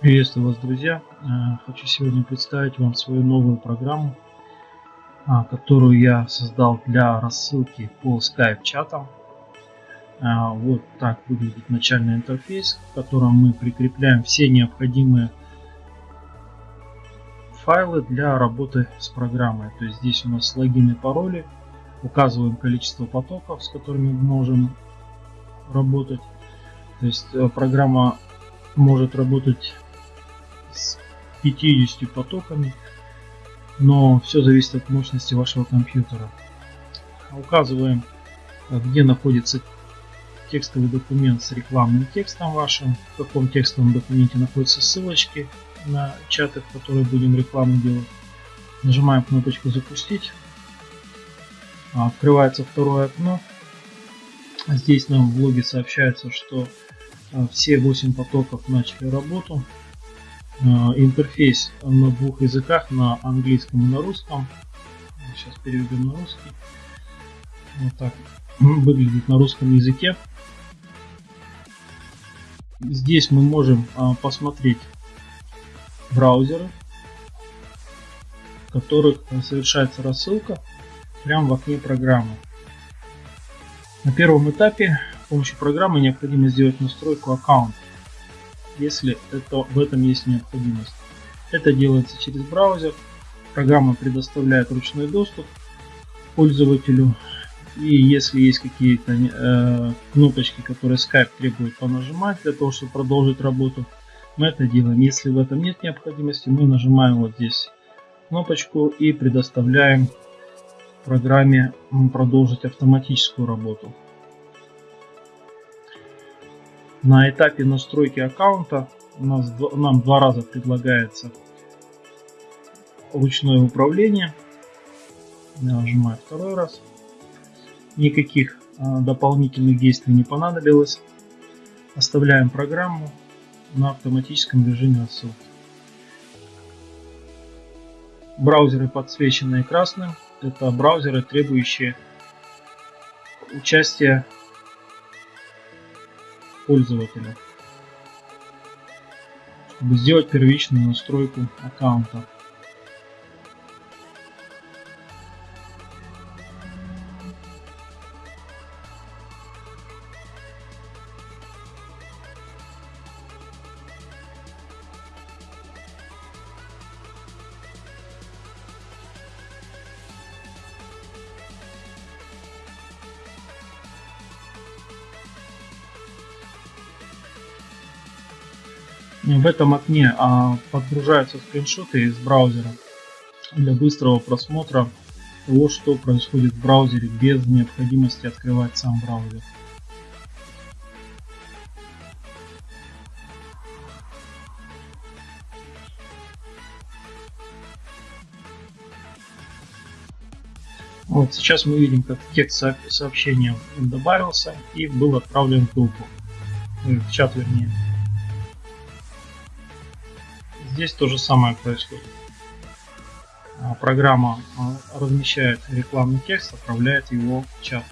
Приветствую вас, друзья! Э, хочу сегодня представить вам свою новую программу, а, которую я создал для рассылки по Skype чатам. А, вот так выглядит начальный интерфейс, в котором мы прикрепляем все необходимые файлы для работы с программой. То есть здесь у нас логин и пароли, указываем количество потоков, с которыми мы можем работать. То есть э, программа может работать 50 потоками, но все зависит от мощности вашего компьютера. Указываем, где находится текстовый документ с рекламным текстом вашим, в каком текстовом документе находятся ссылочки на чаты, в которые будем рекламу делать. Нажимаем кнопочку «Запустить». Открывается второе окно. Здесь нам в логе сообщается, что а, все 8 потоков начали работу. А, интерфейс на двух языках, на английском и на русском. Сейчас переведем на русский. Вот так выглядит на русском языке. Здесь мы можем а, посмотреть браузеры, в которых совершается рассылка прямо в окне программы. На первом этапе с помощью программы необходимо сделать настройку аккаунта если это, в этом есть необходимость. Это делается через браузер. Программа предоставляет ручной доступ пользователю. И если есть какие-то э, кнопочки, которые Skype требует понажимать для того, чтобы продолжить работу, мы это делаем. Если в этом нет необходимости, мы нажимаем вот здесь кнопочку и предоставляем программе продолжить автоматическую работу. На этапе настройки аккаунта у нас, нам два раза предлагается ручное управление. Я нажимаю второй раз. Никаких а, дополнительных действий не понадобилось. Оставляем программу на автоматическом режиме рассылки. Браузеры подсвеченные красным. Это браузеры, требующие участия пользователя, чтобы сделать первичную настройку аккаунта. В этом окне а, подгружаются скриншоты из браузера для быстрого просмотра того, что происходит в браузере без необходимости открывать сам браузер. Вот сейчас мы видим, как текст сообщения добавился и был отправлен в группу, в чат вернее. Здесь то же самое происходит. А, программа а, размещает рекламный текст, отправляет его в чат.